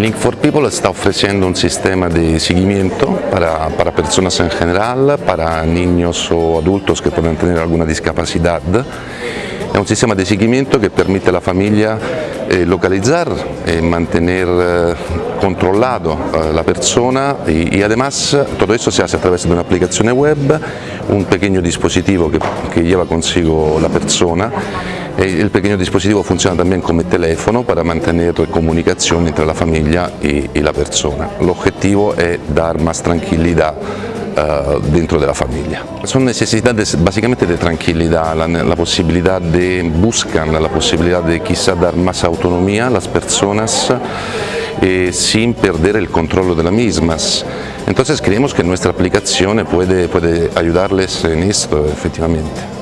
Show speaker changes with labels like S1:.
S1: Link for People está ofreciendo un sistema de seguimiento para, para, personas en general, para niños o adultos que puedan tener alguna discapacidad. Es un sistema de seguimiento que permite a la familia eh, localizar y mantener eh, eh, la persona y, y, además todo eso se hace a través una aplicación web, un pequeño dispositivo que, que lleva consigo la persona el pequeño dispositivo funciona también como teléfono para mantener comunicación entre la familia y, y la persona. El objetivo es dar más tranquilidad uh, dentro de la familia. Son necesidades básicamente de tranquilidad, la, la, de, buscan la posibilidad de quizá dar más autonomía a las personas eh, sin perder el control de las mismas. Entonces creemos que nuestra aplicación puede, puede ayudarles en esto efectivamente.